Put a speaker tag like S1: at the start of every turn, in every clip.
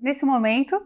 S1: Nesse momento,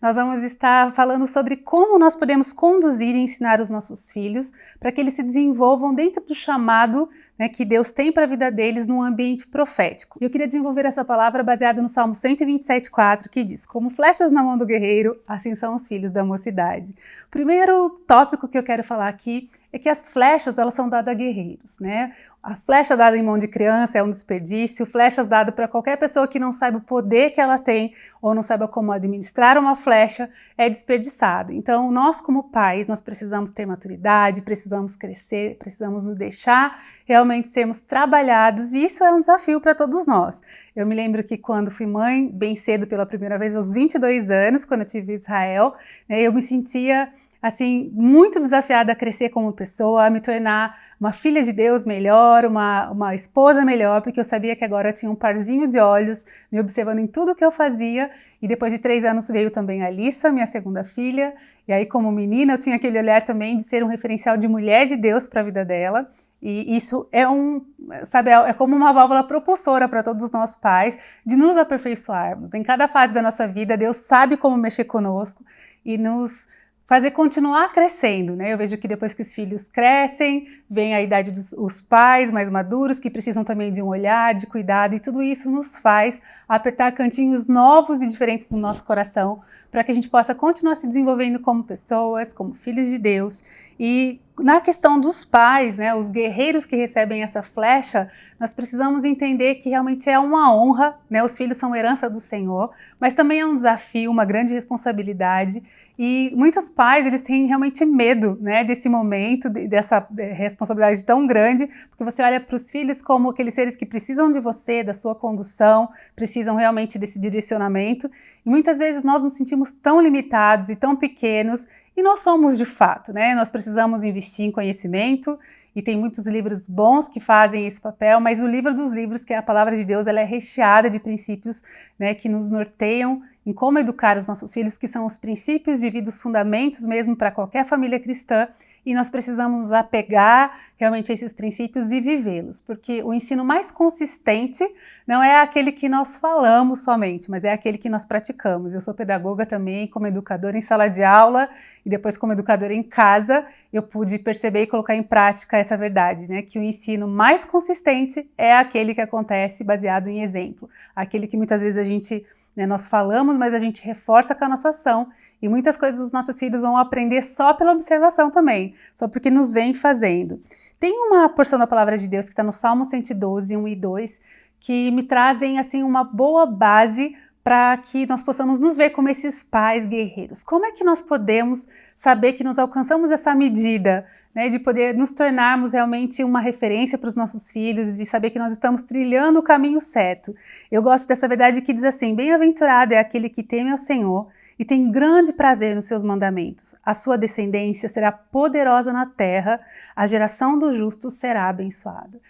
S1: nós vamos estar falando sobre como nós podemos conduzir e ensinar os nossos filhos para que eles se desenvolvam dentro do chamado né, que Deus tem para a vida deles num ambiente profético. Eu queria desenvolver essa palavra baseada no Salmo 127,4, que diz, como flechas na mão do guerreiro, assim são os filhos da mocidade. O primeiro tópico que eu quero falar aqui é que as flechas elas são dadas a guerreiros, né? A flecha dada em mão de criança é um desperdício, flechas dadas para qualquer pessoa que não saiba o poder que ela tem ou não saiba como administrar uma flecha é desperdiçado. Então, nós como pais, nós precisamos ter maturidade, precisamos crescer, precisamos nos deixar realmente sermos trabalhados e isso é um desafio para todos nós. Eu me lembro que quando fui mãe, bem cedo pela primeira vez, aos 22 anos, quando eu tive Israel, né, eu me sentia assim, muito desafiada a crescer como pessoa, a me tornar uma filha de Deus melhor, uma, uma esposa melhor, porque eu sabia que agora tinha um parzinho de olhos me observando em tudo que eu fazia. E depois de três anos veio também a Alissa, minha segunda filha. E aí, como menina, eu tinha aquele olhar também de ser um referencial de mulher de Deus para a vida dela. E isso é um, sabe, é como uma válvula propulsora para todos os nossos pais de nos aperfeiçoarmos. Em cada fase da nossa vida, Deus sabe como mexer conosco e nos fazer continuar crescendo, né? Eu vejo que depois que os filhos crescem, vem a idade dos os pais mais maduros, que precisam também de um olhar, de cuidado, e tudo isso nos faz apertar cantinhos novos e diferentes do nosso coração, para que a gente possa continuar se desenvolvendo como pessoas, como filhos de Deus. E na questão dos pais, né, os guerreiros que recebem essa flecha, nós precisamos entender que realmente é uma honra, né, os filhos são herança do Senhor, mas também é um desafio, uma grande responsabilidade, e muitos pais, eles têm realmente medo né, desse momento, dessa responsabilidade tão grande, porque você olha para os filhos como aqueles seres que precisam de você, da sua condução, precisam realmente desse direcionamento. E muitas vezes nós nos sentimos tão limitados e tão pequenos, e nós somos de fato, né? Nós precisamos investir em conhecimento, e tem muitos livros bons que fazem esse papel, mas o livro dos livros, que é a palavra de Deus, ela é recheada de princípios né, que nos norteiam em como educar os nossos filhos, que são os princípios de vida, os fundamentos mesmo para qualquer família cristã, e nós precisamos nos apegar realmente a esses princípios e vivê-los, porque o ensino mais consistente não é aquele que nós falamos somente, mas é aquele que nós praticamos. Eu sou pedagoga também, como educadora em sala de aula, e depois como educadora em casa, eu pude perceber e colocar em prática essa verdade, né? que o ensino mais consistente é aquele que acontece baseado em exemplo, aquele que muitas vezes a gente né? Nós falamos, mas a gente reforça com a nossa ação. E muitas coisas os nossos filhos vão aprender só pela observação também, só porque nos vem fazendo. Tem uma porção da palavra de Deus que está no Salmo 112, 1 e 2, que me trazem assim uma boa base para que nós possamos nos ver como esses pais guerreiros. Como é que nós podemos saber que nós alcançamos essa medida né, de poder nos tornarmos realmente uma referência para os nossos filhos e saber que nós estamos trilhando o caminho certo. Eu gosto dessa verdade que diz assim, bem-aventurado é aquele que teme ao Senhor e tem grande prazer nos seus mandamentos. A sua descendência será poderosa na terra, a geração do justo será abençoada.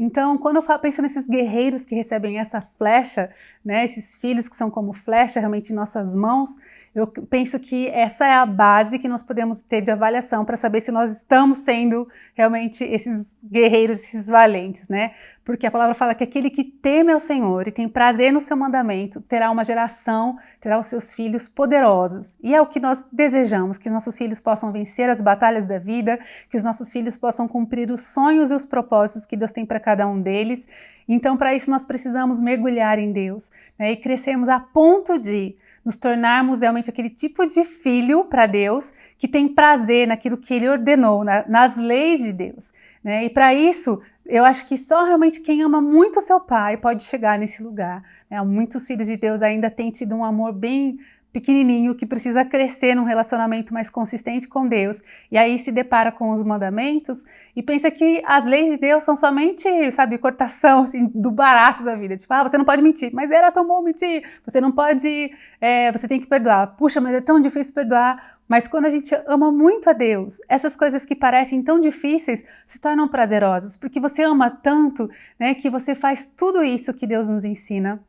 S1: Então, quando eu penso nesses guerreiros que recebem essa flecha, né, esses filhos que são como flecha realmente em nossas mãos, eu penso que essa é a base que nós podemos ter de avaliação para saber se nós estamos sendo realmente esses guerreiros, esses valentes, né? Porque a palavra fala que aquele que teme ao Senhor e tem prazer no seu mandamento terá uma geração, terá os seus filhos poderosos. E é o que nós desejamos, que nossos filhos possam vencer as batalhas da vida, que os nossos filhos possam cumprir os sonhos e os propósitos que Deus tem para cada um deles. Então, para isso, nós precisamos mergulhar em Deus né, e crescermos a ponto de nos tornarmos realmente aquele tipo de filho para Deus que tem prazer naquilo que Ele ordenou, na, nas leis de Deus. Né? E para isso, eu acho que só realmente quem ama muito seu pai pode chegar nesse lugar. Né? Muitos filhos de Deus ainda têm tido um amor bem pequenininho que precisa crescer num relacionamento mais consistente com Deus e aí se depara com os mandamentos e pensa que as leis de Deus são somente, sabe, cortação assim, do barato da vida. Tipo, ah, você não pode mentir, mas era tão bom mentir. Você não pode, é, você tem que perdoar. Puxa, mas é tão difícil perdoar. Mas quando a gente ama muito a Deus, essas coisas que parecem tão difíceis se tornam prazerosas, porque você ama tanto, né, que você faz tudo isso que Deus nos ensina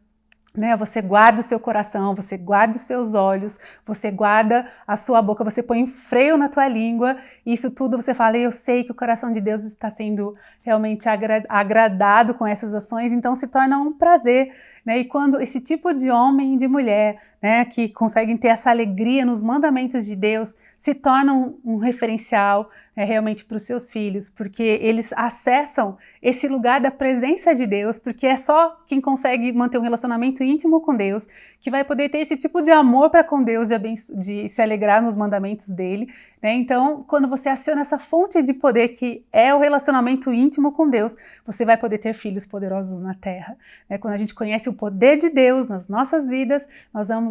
S1: né? Você guarda o seu coração, você guarda os seus olhos, você guarda a sua boca, você põe freio na tua língua, e isso tudo você fala, eu sei que o coração de Deus está sendo realmente agra agradado com essas ações, então se torna um prazer. Né? E quando esse tipo de homem e de mulher né, que conseguem ter essa alegria nos mandamentos de Deus, se tornam um referencial é, realmente para os seus filhos, porque eles acessam esse lugar da presença de Deus, porque é só quem consegue manter um relacionamento íntimo com Deus que vai poder ter esse tipo de amor para com Deus, de, de, se alegrar nos mandamentos dele. Né? Então, quando você aciona essa fonte de poder que é o relacionamento íntimo com Deus, você vai poder ter filhos poderosos na terra. Né? Quando a gente conhece o poder de Deus nas nossas vidas, nós vamos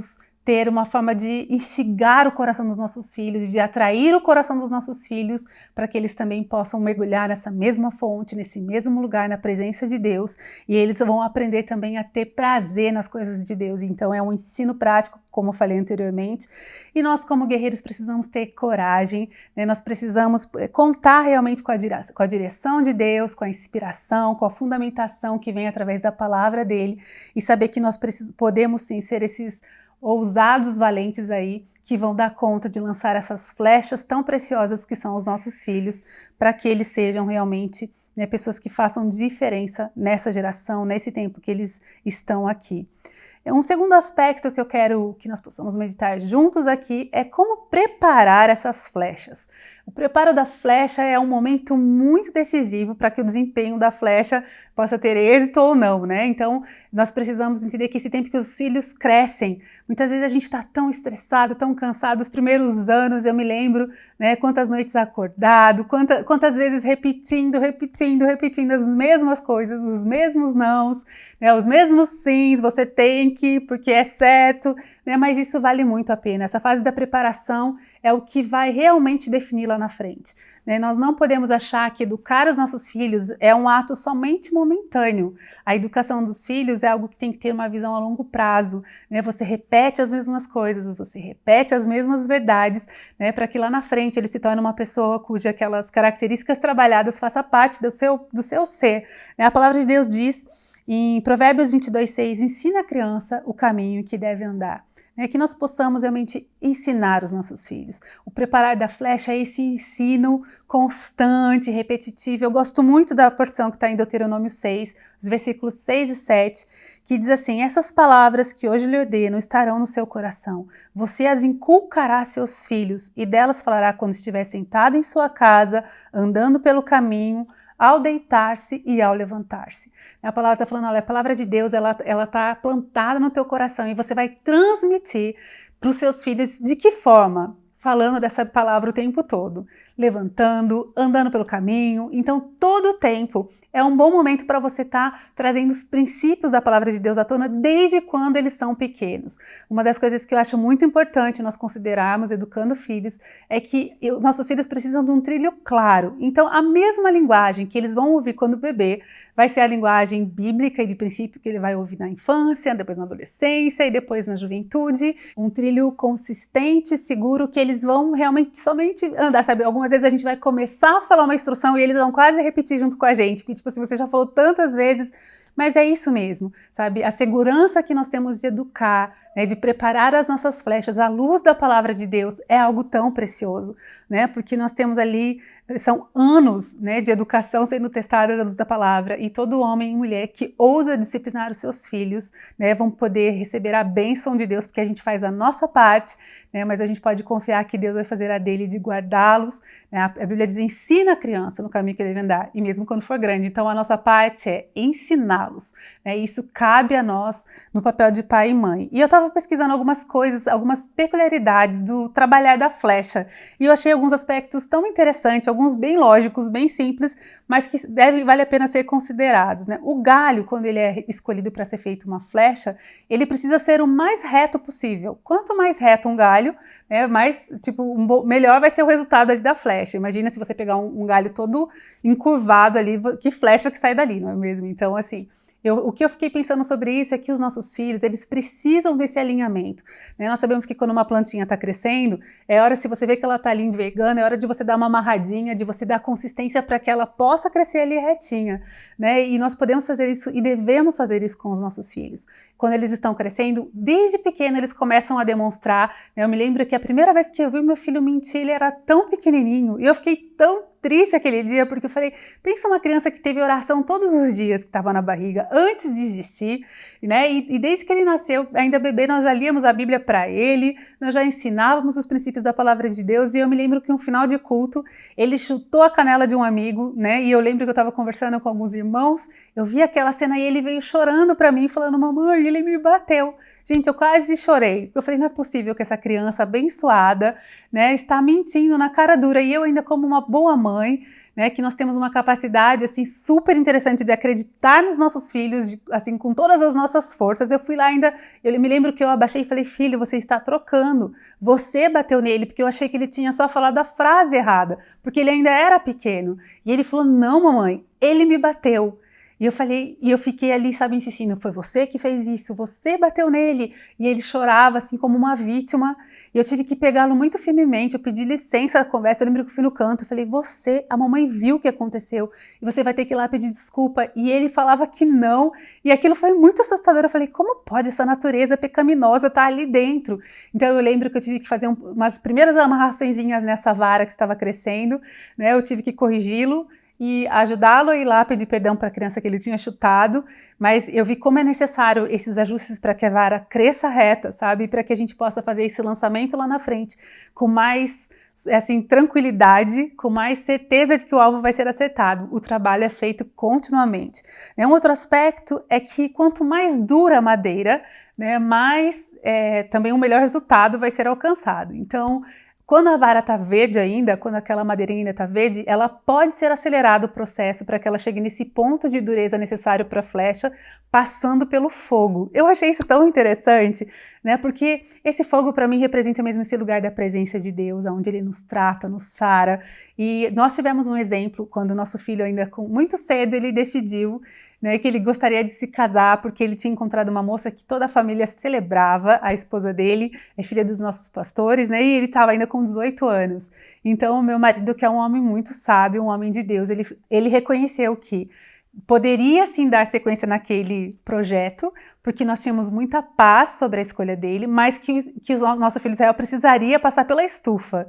S1: ter uma forma de instigar o coração dos nossos filhos, de atrair o coração dos nossos filhos para que eles também possam mergulhar nessa mesma fonte, nesse mesmo lugar, na presença de Deus, e eles vão aprender também a ter prazer nas coisas de Deus. Então é um ensino prático, como eu falei anteriormente, e nós como guerreiros precisamos ter coragem, né? nós precisamos eh, contar realmente com a, com a direção de Deus, com a inspiração, com a fundamentação que vem através da palavra dele, e saber que nós podemos sim ser esses ousados valentes aí que vão dar conta de lançar essas flechas tão preciosas que são os nossos filhos, para que eles sejam realmente né, pessoas que façam diferença nessa geração, nesse tempo que eles estão aqui. Um segundo aspecto que eu quero que nós possamos meditar juntos aqui é como preparar essas flechas. O preparo da flecha é um momento muito decisivo para que o desempenho da flecha possa ter êxito ou não, né? Então, nós precisamos entender que esse tempo que os filhos crescem, muitas vezes a gente está tão estressado, tão cansado, os primeiros anos, eu me lembro, né, quantas noites acordado, quanta, quantas vezes repetindo, repetindo, repetindo as mesmas coisas, os mesmos nãos, né, os mesmos sims, você tem que, porque é certo, né, mas isso vale muito a pena. Essa fase da preparação é o que vai realmente definir lá na frente. Né? Nós não podemos achar que educar os nossos filhos é um ato somente momentâneo. A educação dos filhos é algo que tem que ter uma visão a longo prazo. Né? Você repete as mesmas coisas, você repete as mesmas verdades, né? para que lá na frente ele se torne uma pessoa cuja aquelas características trabalhadas faça parte do seu, do seu ser. Né? A palavra de Deus diz em Provérbios 22, 6, ensina a criança o caminho que deve andar é que nós possamos realmente ensinar os nossos filhos. O preparar da flecha é esse ensino constante, repetitivo. Eu gosto muito da porção que está em Deuteronômio 6, os versículos 6 e 7, que diz assim: Essas palavras que hoje lhe ordeno estarão no seu coração. Você as inculcará a seus filhos, e delas falará quando estiver sentado em sua casa, andando pelo caminho, ao deitar-se e ao levantar-se. A palavra está falando, olha, a palavra de Deus, ela está plantada no teu coração e você vai transmitir para os seus filhos de que forma? Falando dessa palavra o tempo todo, levantando, andando pelo caminho. Então, todo o tempo é um bom momento para você estar tá trazendo os princípios da palavra de Deus à tona desde quando eles são pequenos. Uma das coisas que eu acho muito importante nós considerarmos educando filhos é que os nossos filhos precisam de um trilho claro. Então, a mesma linguagem que eles vão ouvir quando bebê vai ser a linguagem bíblica e de princípio que ele vai ouvir na infância, depois na adolescência e depois na juventude. Um trilho consistente, seguro, que eles vão realmente somente andar, sabe? Algumas vezes a gente vai começar a falar uma instrução e eles vão quase repetir junto com a gente, tipo assim, você já falou tantas vezes, mas é isso mesmo, sabe? A segurança que nós temos de educar, né, de preparar as nossas flechas à luz da palavra de Deus é algo tão precioso, né? Porque nós temos ali são anos né, de educação sendo testada à luz da palavra e todo homem e mulher que ousa disciplinar os seus filhos né, vão poder receber a bênção de Deus porque a gente faz a nossa parte, né, mas a gente pode confiar que Deus vai fazer a dele de guardá-los. Né, a Bíblia diz, ensina a criança no caminho que deve andar, e mesmo quando for grande. Então a nossa parte é ensiná-los. Né, isso cabe a nós no papel de pai e mãe. E eu estava pesquisando algumas coisas, algumas peculiaridades do trabalhar da flecha, e eu achei alguns aspectos tão interessantes, alguns bem lógicos, bem simples, mas que deve, vale a pena ser considerados. Né? O galho, quando ele é escolhido para ser feito uma flecha, ele precisa ser o mais reto possível. Quanto mais reto um galho, né, mais tipo um, melhor vai ser o resultado da flecha. Imagina se você pegar um, um galho todo encurvado ali, que flecha que sai dali, não é mesmo? Então, assim, eu, o que eu fiquei pensando sobre isso é que os nossos filhos, eles precisam desse alinhamento. Né? Nós sabemos que quando uma plantinha está crescendo, é hora, se você vê que ela está ali envergando, é hora de você dar uma amarradinha, de você dar consistência para que ela possa crescer ali retinha. Né? E nós podemos fazer isso e devemos fazer isso com os nossos filhos. Quando eles estão crescendo, desde pequeno eles começam a demonstrar. Né? Eu me lembro que a primeira vez que eu vi meu filho mentir, ele era tão pequenininho, e eu fiquei tão triste aquele dia, porque eu falei, pensa uma criança que teve oração todos os dias que estava na barriga, antes de existir, né? E, e, desde que ele nasceu, ainda bebê, nós já líamos a Bíblia para ele, nós já ensinávamos os princípios da palavra de Deus, e eu me lembro que no final de culto, ele chutou a canela de um amigo, né? E eu lembro que eu estava conversando com alguns irmãos, eu vi aquela cena e ele veio chorando para mim, falando, mamãe, ele me bateu. Gente, eu quase chorei. Eu falei, não é possível que essa criança abençoada, né, está mentindo na cara dura. E eu ainda como uma boa mãe, né, que nós temos uma capacidade assim super interessante de acreditar nos nossos filhos, de, assim com todas as nossas forças. Eu fui lá ainda, eu me lembro que eu abaixei e falei: "Filho, você está trocando. Você bateu nele porque eu achei que ele tinha só falado a frase errada, porque ele ainda era pequeno". E ele falou: "Não, mamãe, ele me bateu". E eu falei, e eu fiquei ali, sabe, insistindo, foi você que fez isso, você bateu nele. E ele chorava assim como uma vítima. E eu tive que pegá-lo muito firmemente, eu pedi licença na conversa, eu lembro que eu fui no canto, eu falei, você, a mamãe viu o que aconteceu, e você vai ter que ir lá pedir desculpa. E ele falava que não, e aquilo foi muito assustador. Eu falei, como pode essa natureza pecaminosa estar tá ali dentro? Então eu lembro que eu tive que fazer um, umas primeiras amarrações nessa vara que estava crescendo, né? Eu tive que corrigi-lo, e ajudá-lo a ir lá pedir perdão para a criança que ele tinha chutado, mas eu vi como é necessário esses ajustes para que a vara cresça reta, sabe? Para que a gente possa fazer esse lançamento lá na frente com mais assim, tranquilidade, com mais certeza de que o alvo vai ser acertado. O trabalho é feito continuamente. Né? Um outro aspecto é que quanto mais dura a madeira, né, mais é, também o melhor resultado vai ser alcançado. Então, quando a vara está verde ainda, quando aquela madeirinha ainda está verde, ela pode ser acelerado o processo para que ela chegue nesse ponto de dureza necessário para a flecha, passando pelo fogo. Eu achei isso tão interessante, né? Porque esse fogo para mim representa mesmo esse lugar da presença de Deus, onde Ele nos trata, nos sara. E nós tivemos um exemplo quando nosso filho ainda com muito cedo ele decidiu né, que ele gostaria de se casar porque ele tinha encontrado uma moça que toda a família celebrava, a esposa dele, é filha dos nossos pastores, né, e ele estava ainda com 18 anos. Então, o meu marido, que é um homem muito sábio, um homem de Deus, ele, ele reconheceu que poderia sim dar sequência naquele projeto, porque nós tínhamos muita paz sobre a escolha dele, mas que, que o nosso filho Israel precisaria passar pela estufa.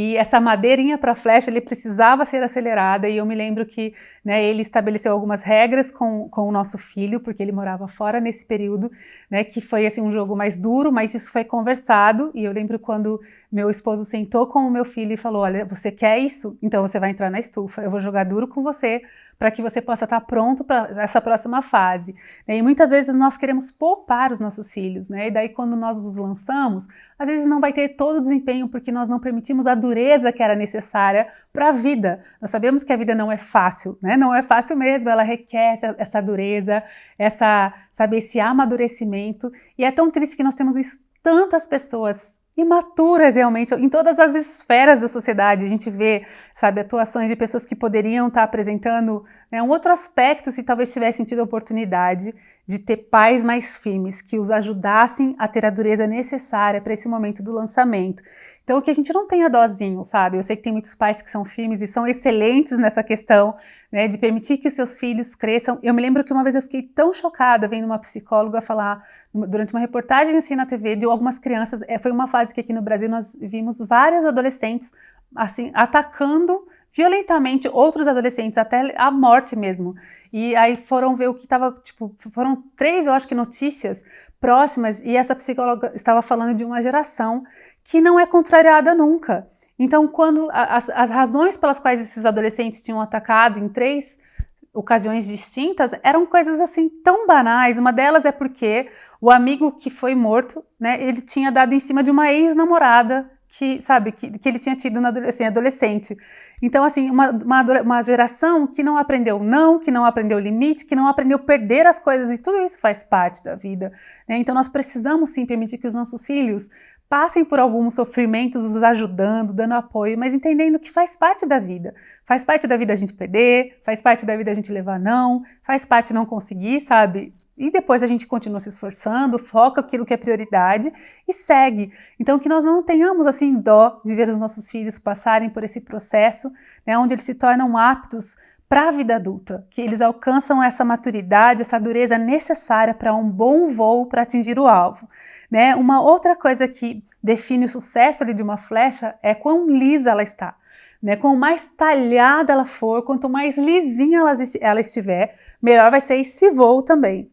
S1: E essa madeirinha para flecha, ele precisava ser acelerada, e eu me lembro que né, ele estabeleceu algumas regras com, com o nosso filho, porque ele morava fora nesse período, né, que foi assim, um jogo mais duro, mas isso foi conversado, e eu lembro quando meu esposo sentou com o meu filho e falou, olha, você quer isso? Então você vai entrar na estufa, eu vou jogar duro com você, para que você possa estar pronto para essa próxima fase. E muitas vezes nós queremos poupar os nossos filhos, né? E daí quando nós os lançamos, às vezes não vai ter todo o desempenho porque nós não permitimos a dureza que era necessária para a vida. Nós sabemos que a vida não é fácil, né? Não é fácil mesmo, ela requer essa, dureza, essa, sabe, esse amadurecimento. E é tão triste que nós temos visto tantas pessoas imaturas realmente, em todas as esferas da sociedade. A gente vê, sabe, atuações de pessoas que poderiam estar apresentando né, um outro aspecto se talvez tivessem tido a oportunidade de ter pais mais firmes, que os ajudassem a ter a dureza necessária para esse momento do lançamento. Então, que a gente não tenha dozinho, sabe? Eu sei que tem muitos pais que são firmes e são excelentes nessa questão, né, de permitir que os seus filhos cresçam. Eu me lembro que uma vez eu fiquei tão chocada vendo uma psicóloga falar, durante uma reportagem assim na TV, de algumas crianças. É, foi uma fase que aqui no Brasil nós vimos vários adolescentes, assim, atacando violentamente outros adolescentes, até a morte mesmo. E aí foram ver o que estava, tipo, foram três, eu acho que, notícias próximas, e essa psicóloga estava falando de uma geração que não é contrariada nunca. Então, quando as, as razões pelas quais esses adolescentes tinham atacado em três ocasiões distintas eram coisas assim tão banais. Uma delas é porque o amigo que foi morto, né, ele tinha dado em cima de uma ex-namorada que, sabe, que, que ele tinha tido na assim, adolescente. Então, assim, uma, uma, uma, geração que não aprendeu não, que não aprendeu limite, que não aprendeu perder as coisas, e tudo isso faz parte da vida. Né? Então, nós precisamos sim permitir que os nossos filhos passem por alguns sofrimentos, nos ajudando, dando apoio, mas entendendo que faz parte da vida. Faz parte da vida a gente perder, faz parte da vida a gente levar não, faz parte não conseguir, sabe? E depois a gente continua se esforçando, foca aquilo que é prioridade e segue. Então, que nós não tenhamos assim dó de ver os nossos filhos passarem por esse processo, né, onde eles se tornam aptos para a vida adulta, que eles alcançam essa maturidade, essa dureza necessária para um bom voo para atingir o alvo. Né? Uma outra coisa que define o sucesso ali de uma flecha é quão lisa ela está. né? Quanto mais talhada ela for, quanto mais lisinha ela, ela estiver, melhor vai ser esse voo também.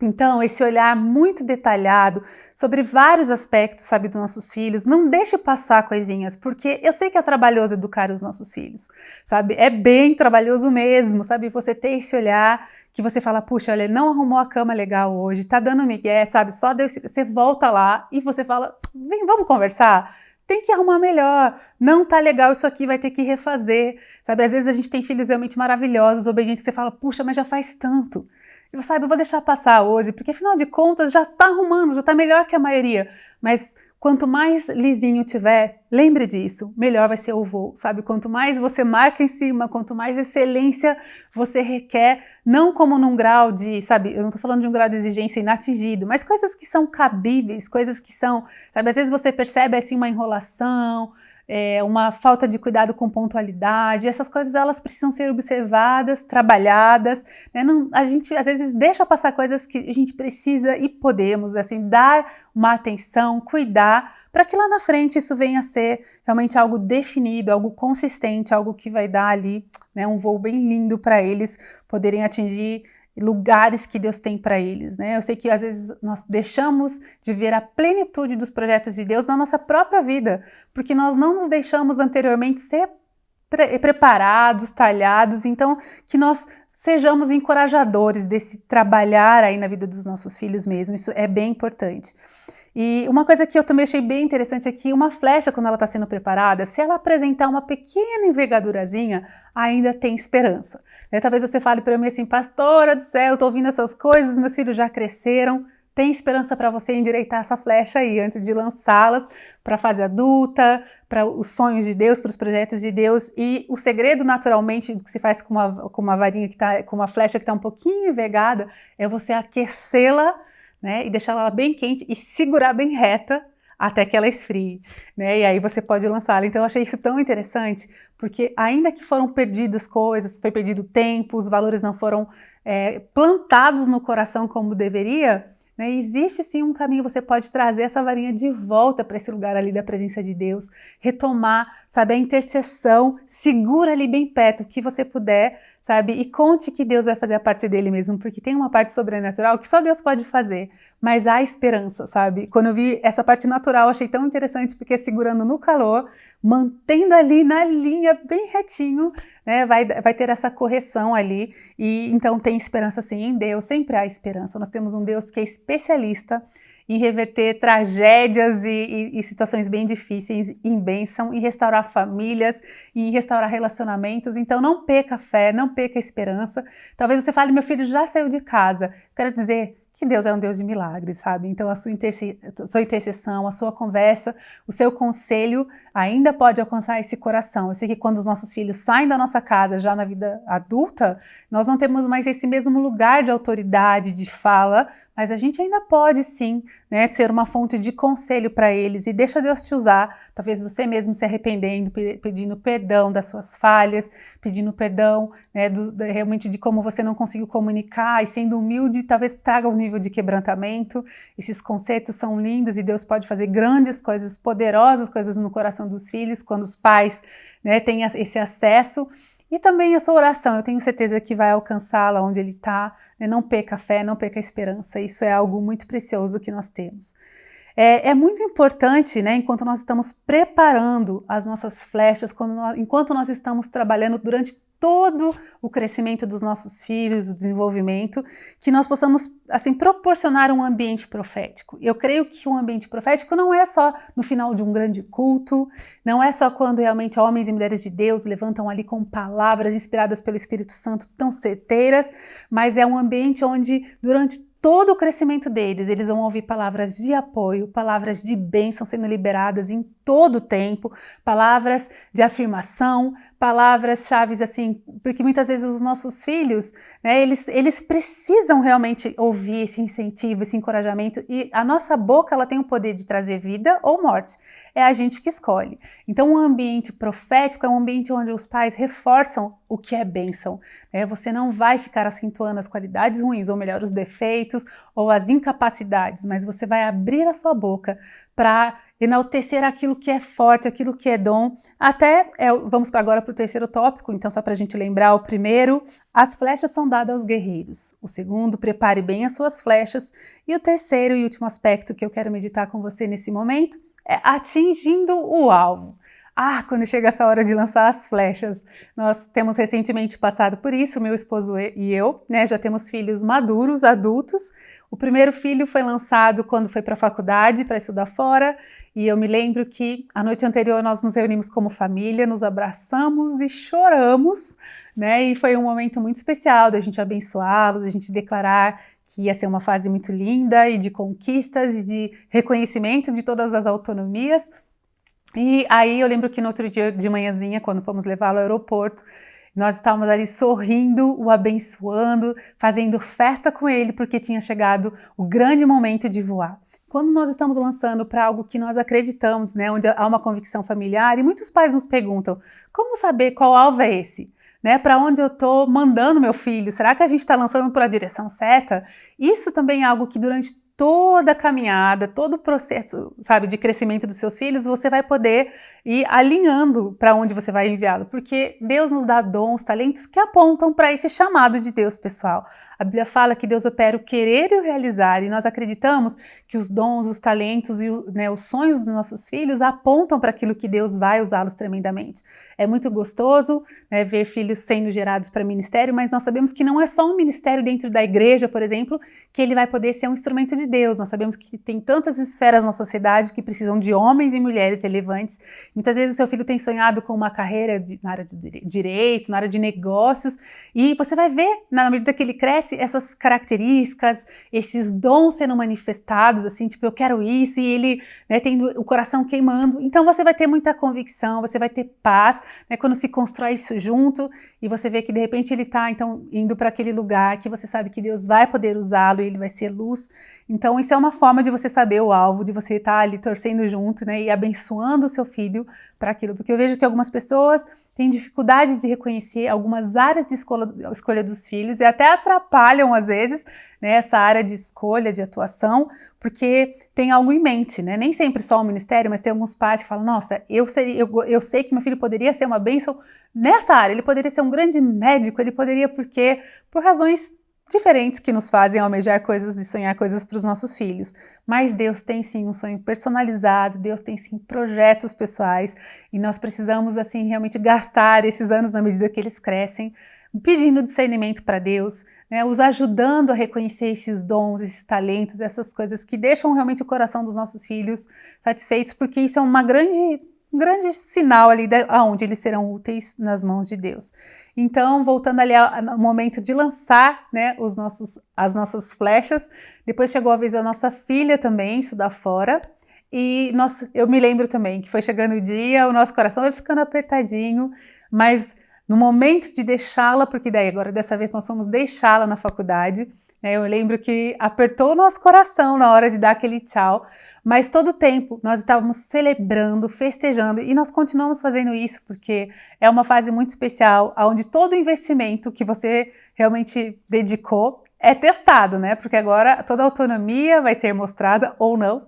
S1: Então, esse olhar muito detalhado sobre vários aspectos, sabe, dos nossos filhos, não deixe passar coisinhas, porque eu sei que é trabalhoso educar os nossos filhos, sabe? É bem trabalhoso mesmo, sabe? Você ter esse olhar que você fala, puxa, olha, não arrumou a cama legal hoje, tá dando migué, sabe? Só Deus, você volta lá e você fala, vem, vamos conversar? Tem que arrumar melhor, não tá legal isso aqui, vai ter que refazer, sabe? Às vezes a gente tem filhos realmente maravilhosos, obedientes, que você fala, puxa, mas já faz tanto, e você sabe, eu vou deixar passar hoje, porque afinal de contas já está arrumando, já está melhor que a maioria. Mas quanto mais lisinho tiver, lembre disso, melhor vai ser o voo, sabe? Quanto mais você marca em cima, quanto mais excelência você requer, não como num grau de, sabe, eu não estou falando de um grau de exigência inatingido, mas coisas que são cabíveis, coisas que são, sabe, às vezes você percebe assim uma enrolação, é, uma falta de cuidado com pontualidade, essas coisas elas precisam ser observadas, trabalhadas, né? Não, a gente às vezes deixa passar coisas que a gente precisa e podemos, assim, dar uma atenção, cuidar, para que lá na frente isso venha a ser realmente algo definido, algo consistente, algo que vai dar ali né, um voo bem lindo para eles poderem atingir lugares que Deus tem para eles, né? Eu sei que às vezes nós deixamos de ver a plenitude dos projetos de Deus na nossa própria vida, porque nós não nos deixamos anteriormente ser pre preparados, talhados, então que nós sejamos encorajadores desse trabalhar aí na vida dos nossos filhos mesmo, isso é bem importante. E uma coisa que eu também achei bem interessante aqui, uma flecha quando ela está sendo preparada, se ela apresentar uma pequena envergadurazinha, ainda tem esperança. Né? Talvez você fale para mim assim, pastora do céu, estou ouvindo essas coisas, meus filhos já cresceram, tem esperança para você endireitar essa flecha aí antes de lançá-las para a fase adulta, para os sonhos de Deus, para os projetos de Deus. E o segredo, naturalmente, do que se faz com uma, com uma varinha que está, com uma flecha que está um pouquinho envergada, é você aquecê-la né? E deixar ela bem quente e segurar bem reta até que ela esfrie, né? E aí você pode lançá-la. Então eu achei isso tão interessante, porque ainda que foram perdidas coisas, foi perdido tempo, os valores não foram é, plantados no coração como deveria, né? Existe sim um caminho, você pode trazer essa varinha de volta para esse lugar ali da presença de Deus, retomar, sabe, a intercessão, segura ali bem perto o que você puder, sabe, e conte que Deus vai fazer a parte dele mesmo, porque tem uma parte sobrenatural que só Deus pode fazer, mas há esperança, sabe? Quando eu vi essa parte natural, achei tão interessante, porque segurando no calor, mantendo ali na linha bem retinho, né, vai, vai ter essa correção ali, e então tem esperança sim em Deus, sempre há esperança. Nós temos um Deus que é especialista em reverter tragédias e, e, e, situações bem difíceis em bênção, em restaurar famílias, em restaurar relacionamentos. Então não peca a fé, não peca a esperança. Talvez você fale, meu filho já saiu de casa. Quero dizer, que Deus é um Deus de milagres, sabe? Então a sua, interse sua intercessão, a sua conversa, o seu conselho ainda pode alcançar esse coração. Eu sei que quando os nossos filhos saem da nossa casa já na vida adulta, nós não temos mais esse mesmo lugar de autoridade, de fala, mas a gente ainda pode sim né, ser uma fonte de conselho para eles e deixa Deus te usar, talvez você mesmo se arrependendo, pedindo perdão das suas falhas, pedindo perdão né, do, realmente de como você não conseguiu comunicar e sendo humilde, talvez traga um nível de quebrantamento. Esses concertos são lindos e Deus pode fazer grandes coisas, poderosas coisas no coração dos filhos, quando os pais né, têm esse acesso. E também a sua oração, eu tenho certeza que vai alcançá-la onde ele está. Né? Não peca a fé, não peca a esperança. Isso é algo muito precioso que nós temos. É, é muito importante, né, enquanto nós estamos preparando as nossas flechas, nós, enquanto nós estamos trabalhando durante todo o crescimento dos nossos filhos, o desenvolvimento, que nós possamos assim proporcionar um ambiente profético. Eu creio que um ambiente profético não é só no final de um grande culto, não é só quando realmente homens e mulheres de Deus levantam ali com palavras inspiradas pelo Espírito Santo tão certeiras, mas é um ambiente onde durante todo o crescimento deles, eles vão ouvir palavras de apoio, palavras de bênção sendo liberadas em todo o tempo, palavras de afirmação, palavras-chave assim, porque muitas vezes os nossos filhos, né, eles, eles precisam realmente ouvir esse incentivo, esse encorajamento e a nossa boca ela tem o poder de trazer vida ou morte, é a gente que escolhe. Então um ambiente profético é um ambiente onde os pais reforçam o que é bênção, né? você não vai ficar acentuando as qualidades ruins, ou melhor, os defeitos ou as incapacidades, mas você vai abrir a sua boca para enaltecer aquilo que é forte, aquilo que é dom. Até, é, vamos agora para o terceiro tópico, então só para a gente lembrar, o primeiro, as flechas são dadas aos guerreiros. O segundo, prepare bem as suas flechas. E o terceiro e último aspecto que eu quero meditar com você nesse momento é atingindo o alvo. Ah, quando chega essa hora de lançar as flechas. Nós temos recentemente passado por isso, meu esposo e eu, né? Já temos filhos maduros, adultos. O primeiro filho foi lançado quando foi para a faculdade para estudar fora, e eu me lembro que a noite anterior nós nos reunimos como família, nos abraçamos e choramos, né? E foi um momento muito especial da gente abençoá-los, da gente declarar que ia ser uma fase muito linda e de conquistas e de reconhecimento de todas as autonomias, e aí eu lembro que no outro dia de manhãzinha, quando fomos levá-lo ao aeroporto, nós estávamos ali sorrindo, o abençoando, fazendo festa com ele, porque tinha chegado o grande momento de voar. Quando nós estamos lançando para algo que nós acreditamos, né, onde há uma convicção familiar, e muitos pais nos perguntam: como saber qual alvo é esse? Né, para onde eu estou mandando meu filho? Será que a gente está lançando por a direção certa? Isso também é algo que durante toda a caminhada, todo o processo, sabe, de crescimento dos seus filhos, você vai poder ir alinhando para onde você vai enviá-lo, porque Deus nos dá dons, talentos que apontam para esse chamado de Deus, pessoal. A Bíblia fala que Deus opera o querer e o realizar, e nós acreditamos que os dons, os talentos e né, os sonhos dos nossos filhos apontam para aquilo que Deus vai usá-los tremendamente. É muito gostoso né, ver filhos sendo gerados para ministério, mas nós sabemos que não é só um ministério dentro da igreja, por exemplo, que ele vai poder ser um instrumento de Deus. Nós sabemos que tem tantas esferas na sociedade que precisam de homens e mulheres relevantes. Muitas vezes o seu filho tem sonhado com uma carreira de, na área de direito, na área de negócios, e você vai ver, na medida que ele cresce, essas características, esses dons sendo manifestados, assim, tipo, eu quero isso, e ele né, tendo o coração queimando. Então você vai ter muita convicção, você vai ter paz, né, quando se constrói isso junto, e você vê que de repente ele está então indo para aquele lugar que você sabe que Deus vai poder usá-lo e ele vai ser luz. Então isso é uma forma de você saber o alvo, de você estar tá ali torcendo junto, né, e abençoando o seu filho para aquilo, porque eu vejo que algumas pessoas têm dificuldade de reconhecer algumas áreas de escolha, escolha dos filhos e até atrapalham às vezes né, essa área de escolha, de atuação, porque tem algo em mente, né? Nem sempre só o ministério, mas tem alguns pais que falam: Nossa, eu, seria, eu, eu sei que meu filho poderia ser uma bênção nessa área, ele poderia ser um grande médico, ele poderia, porque, por razões diferentes que nos fazem almejar coisas e sonhar coisas para os nossos filhos. Mas Deus tem sim um sonho personalizado, Deus tem sim projetos pessoais e nós precisamos assim realmente gastar esses anos na medida que eles crescem, pedindo discernimento para Deus, né, os ajudando a reconhecer esses dons, esses talentos, essas coisas que deixam realmente o coração dos nossos filhos satisfeitos, porque isso é uma grande um grande sinal ali de, aonde eles serão úteis nas mãos de Deus. Então, voltando ali ao, momento de lançar né, os nossos, as nossas flechas, depois chegou a vez da nossa filha também estudar fora, e nós, eu me lembro também que foi chegando o dia, o nosso coração vai ficando apertadinho, mas no momento de deixá-la, porque daí agora dessa vez nós fomos deixá-la na faculdade, eu lembro que apertou o nosso coração na hora de dar aquele tchau, mas todo o tempo nós estávamos celebrando, festejando e nós continuamos fazendo isso porque é uma fase muito especial, onde todo investimento que você realmente dedicou é testado, né? Porque agora toda a autonomia vai ser mostrada ou não,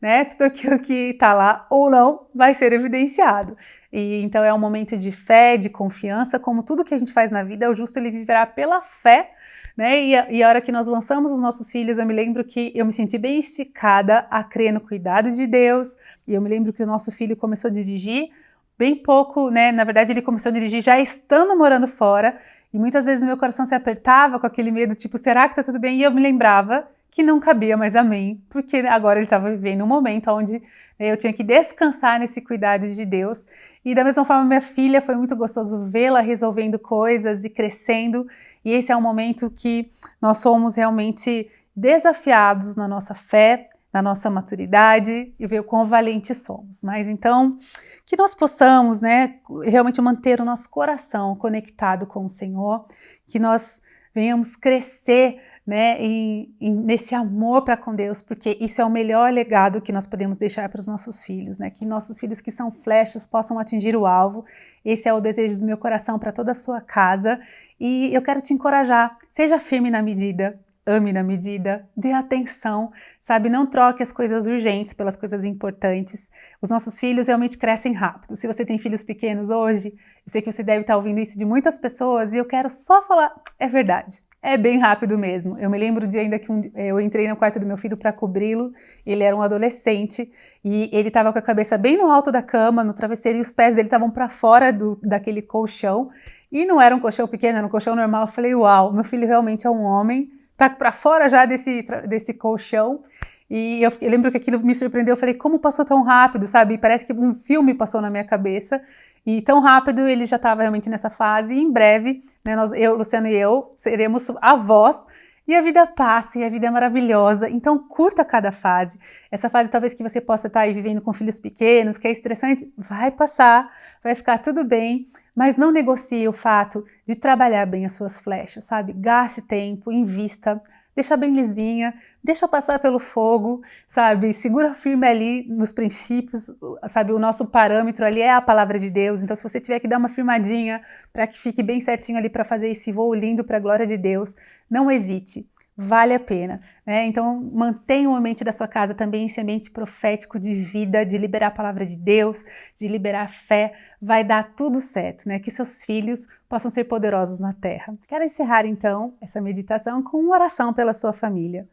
S1: né? Tudo aquilo que está lá ou não vai ser evidenciado. E então é um momento de fé, de confiança, como tudo que a gente faz na vida, o justo ele viverá pela fé né? E a, e a hora que nós lançamos os nossos filhos, eu me lembro que eu me senti bem esticada a crer no cuidado de Deus. E eu me lembro que o nosso filho começou a dirigir bem pouco, né? Na verdade, ele começou a dirigir já estando morando fora. E muitas vezes meu coração se apertava com aquele medo, tipo, será que tá tudo bem? E eu me lembrava que não cabia mais a mim, porque agora ele estava vivendo um momento onde né, eu tinha que descansar nesse cuidado de Deus. E da mesma forma, minha filha foi muito gostoso vê-la resolvendo coisas e crescendo. E esse é um momento que nós somos realmente desafiados na nossa fé, na nossa maturidade e ver o quão valentes somos. Mas então, que nós possamos, né, realmente manter o nosso coração conectado com o Senhor, que nós venhamos crescer né, em, em, nesse amor para com Deus, porque isso é o melhor legado que nós podemos deixar para os nossos filhos, né, que nossos filhos que são flechas possam atingir o alvo. Esse é o desejo do meu coração para toda a sua casa e eu quero te encorajar, seja firme na medida, ame na medida, dê atenção, sabe? Não troque as coisas urgentes pelas coisas importantes. Os nossos filhos realmente crescem rápido. Se você tem filhos pequenos hoje, eu sei que você deve estar ouvindo isso de muitas pessoas e eu quero só falar, é verdade. É bem rápido mesmo. Eu me lembro de ainda que um, eu entrei no quarto do meu filho para cobri-lo. Ele era um adolescente e ele estava com a cabeça bem no alto da cama, no travesseiro, e os pés dele estavam para fora do, daquele colchão. E não era um colchão pequeno, era um colchão normal. Eu falei, uau, meu filho realmente é um homem tá para fora já desse, desse colchão. E eu, eu, lembro que aquilo me surpreendeu. Eu falei, como passou tão rápido, sabe? Parece que um filme passou na minha cabeça. E tão rápido ele já estava realmente nessa fase. E em breve, né, nós, eu, Luciano e eu, seremos avós e a vida passa e a vida é maravilhosa. Então curta cada fase. Essa fase talvez que você possa estar aí vivendo com filhos pequenos, que é estressante, vai passar, vai ficar tudo bem, mas não negocie o fato de trabalhar bem as suas flechas, sabe? Gaste tempo, invista, deixa bem lisinha, deixa passar pelo fogo, sabe? Segura firme ali nos princípios, sabe? O nosso parâmetro ali é a palavra de Deus. Então, se você tiver que dar uma firmadinha para que fique bem certinho ali para fazer esse voo lindo para a glória de Deus, não hesite vale a pena. Né? Então, mantenha o ambiente da sua casa também esse ambiente profético de vida, de liberar a palavra de Deus, de liberar fé. Vai dar tudo certo, né? Que seus filhos possam ser poderosos na terra. Quero encerrar então essa meditação com uma oração pela sua família.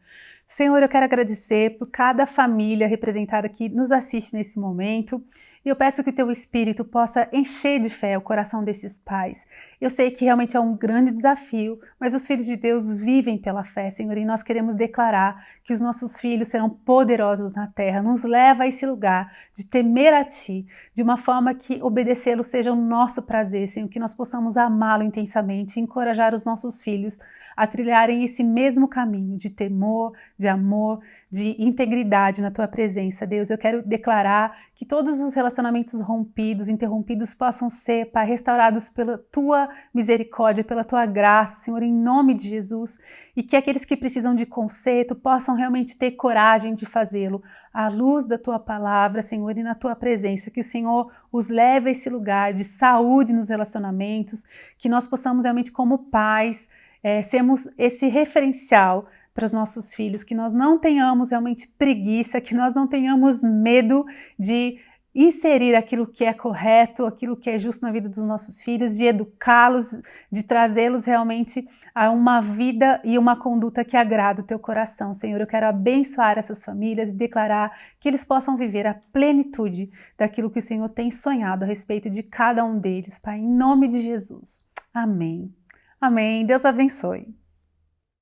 S1: Senhor, eu quero agradecer por cada família representada que nos assiste nesse momento. E eu peço que o teu espírito possa encher de fé o coração desses pais. Eu sei que realmente é um grande desafio, mas os filhos de Deus vivem pela fé, Senhor, e nós queremos declarar que os nossos filhos serão poderosos na terra. Nos leva a esse lugar de temer a Ti, de uma forma que obedecê-lo seja o nosso prazer, Senhor, que nós possamos amá-lo intensamente e encorajar os nossos filhos a trilharem esse mesmo caminho de temor, de amor, de integridade na Tua presença, Deus. Eu quero declarar que todos os relacionamentos relacionamentos rompidos, interrompidos possam ser, Pai, restaurados pela tua misericórdia, pela tua graça, Senhor, em nome de Jesus, e que aqueles que precisam de conserto possam realmente ter coragem de fazê-lo. À luz da tua palavra, Senhor, e na tua presença, que o Senhor os leve a esse lugar de saúde nos relacionamentos, que nós possamos realmente, como pais, é, sermos esse referencial para os nossos filhos, que nós não tenhamos realmente preguiça, que nós não tenhamos medo de inserir aquilo que é correto, aquilo que é justo na vida dos nossos filhos, de educá-los, de trazê-los realmente a uma vida e uma conduta que agrada o teu coração. Senhor, eu quero abençoar essas famílias e declarar que eles possam viver a plenitude daquilo que o Senhor tem sonhado a respeito de cada um deles, Pai, em nome de Jesus. Amém. Amém. Deus abençoe.